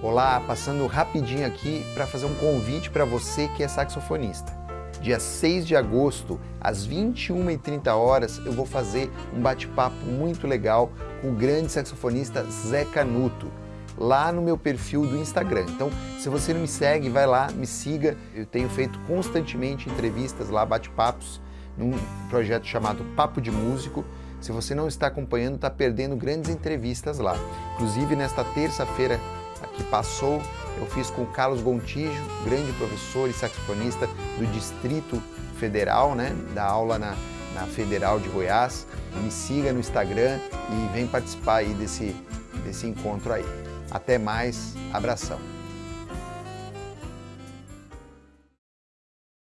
Olá, passando rapidinho aqui para fazer um convite para você que é saxofonista. Dia 6 de agosto, às 21h30 horas, eu vou fazer um bate-papo muito legal com o grande saxofonista Zé Canuto, lá no meu perfil do Instagram. Então, se você não me segue, vai lá, me siga. Eu tenho feito constantemente entrevistas lá, bate-papos, num projeto chamado Papo de Músico. Se você não está acompanhando, está perdendo grandes entrevistas lá. Inclusive, nesta terça-feira que passou, eu fiz com o Carlos Gontijo, grande professor e saxofonista do Distrito Federal, né, da aula na, na Federal de Goiás. Me siga no Instagram e vem participar aí desse, desse encontro aí. Até mais, abração.